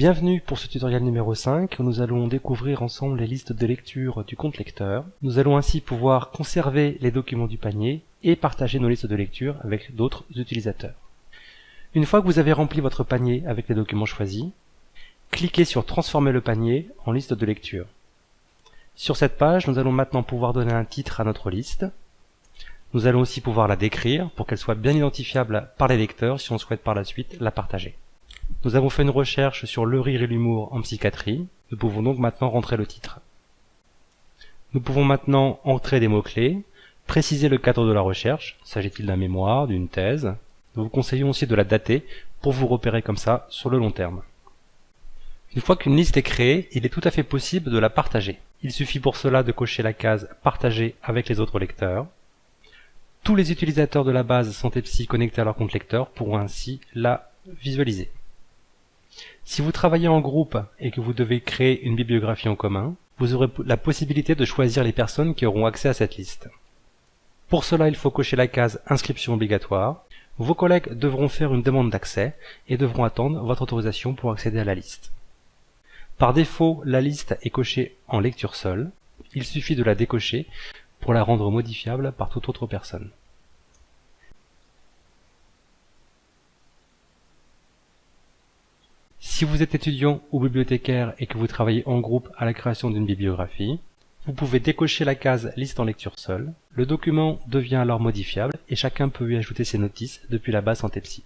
Bienvenue pour ce tutoriel numéro 5 où nous allons découvrir ensemble les listes de lecture du compte lecteur. Nous allons ainsi pouvoir conserver les documents du panier et partager nos listes de lecture avec d'autres utilisateurs. Une fois que vous avez rempli votre panier avec les documents choisis, cliquez sur Transformer le panier en liste de lecture. Sur cette page, nous allons maintenant pouvoir donner un titre à notre liste. Nous allons aussi pouvoir la décrire pour qu'elle soit bien identifiable par les lecteurs si on souhaite par la suite la partager. Nous avons fait une recherche sur le rire et l'humour en psychiatrie. Nous pouvons donc maintenant rentrer le titre. Nous pouvons maintenant entrer des mots-clés, préciser le cadre de la recherche, s'agit-il d'un mémoire, d'une thèse? Nous vous conseillons aussi de la dater pour vous repérer comme ça sur le long terme. Une fois qu'une liste est créée, il est tout à fait possible de la partager. Il suffit pour cela de cocher la case Partager avec les autres lecteurs. Tous les utilisateurs de la base Santé Psy connectés à leur compte lecteur pourront ainsi la visualiser. Si vous travaillez en groupe et que vous devez créer une bibliographie en commun, vous aurez la possibilité de choisir les personnes qui auront accès à cette liste. Pour cela, il faut cocher la case Inscription obligatoire. Vos collègues devront faire une demande d'accès et devront attendre votre autorisation pour accéder à la liste. Par défaut, la liste est cochée en lecture seule. Il suffit de la décocher pour la rendre modifiable par toute autre personne. Si vous êtes étudiant ou bibliothécaire et que vous travaillez en groupe à la création d'une bibliographie, vous pouvez décocher la case Liste en lecture seule. Le document devient alors modifiable et chacun peut y ajouter ses notices depuis la base Psy.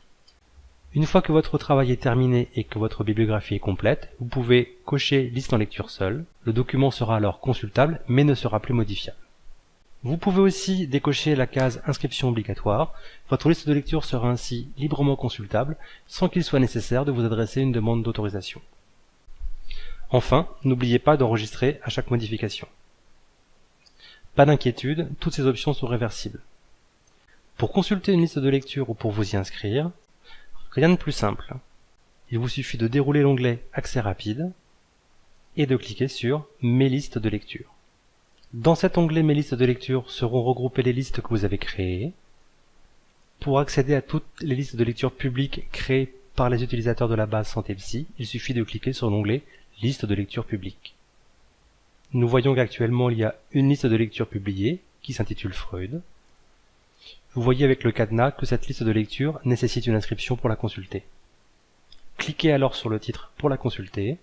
Une fois que votre travail est terminé et que votre bibliographie est complète, vous pouvez cocher Liste en lecture seule. Le document sera alors consultable mais ne sera plus modifiable. Vous pouvez aussi décocher la case Inscription obligatoire. Votre liste de lecture sera ainsi librement consultable sans qu'il soit nécessaire de vous adresser une demande d'autorisation. Enfin, n'oubliez pas d'enregistrer à chaque modification. Pas d'inquiétude, toutes ces options sont réversibles. Pour consulter une liste de lecture ou pour vous y inscrire, rien de plus simple. Il vous suffit de dérouler l'onglet Accès rapide et de cliquer sur Mes listes de lecture. Dans cet onglet Mes listes de lecture seront regroupées les listes que vous avez créées. Pour accéder à toutes les listes de lecture publiques créées par les utilisateurs de la base Santé Psy, il suffit de cliquer sur l'onglet Liste de lecture publique. Nous voyons qu'actuellement il y a une liste de lecture publiée qui s'intitule Freud. Vous voyez avec le cadenas que cette liste de lecture nécessite une inscription pour la consulter. Cliquez alors sur le titre pour la consulter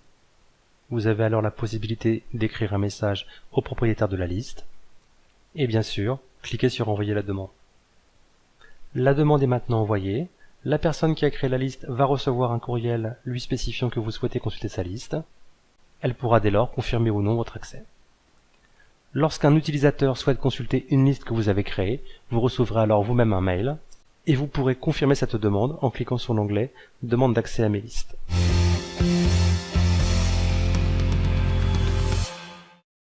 vous avez alors la possibilité d'écrire un message au propriétaire de la liste. Et bien sûr, cliquez sur Envoyer la demande. La demande est maintenant envoyée. La personne qui a créé la liste va recevoir un courriel lui spécifiant que vous souhaitez consulter sa liste. Elle pourra dès lors confirmer ou non votre accès. Lorsqu'un utilisateur souhaite consulter une liste que vous avez créée, vous recevrez alors vous-même un mail et vous pourrez confirmer cette demande en cliquant sur l'onglet Demande d'accès à mes listes.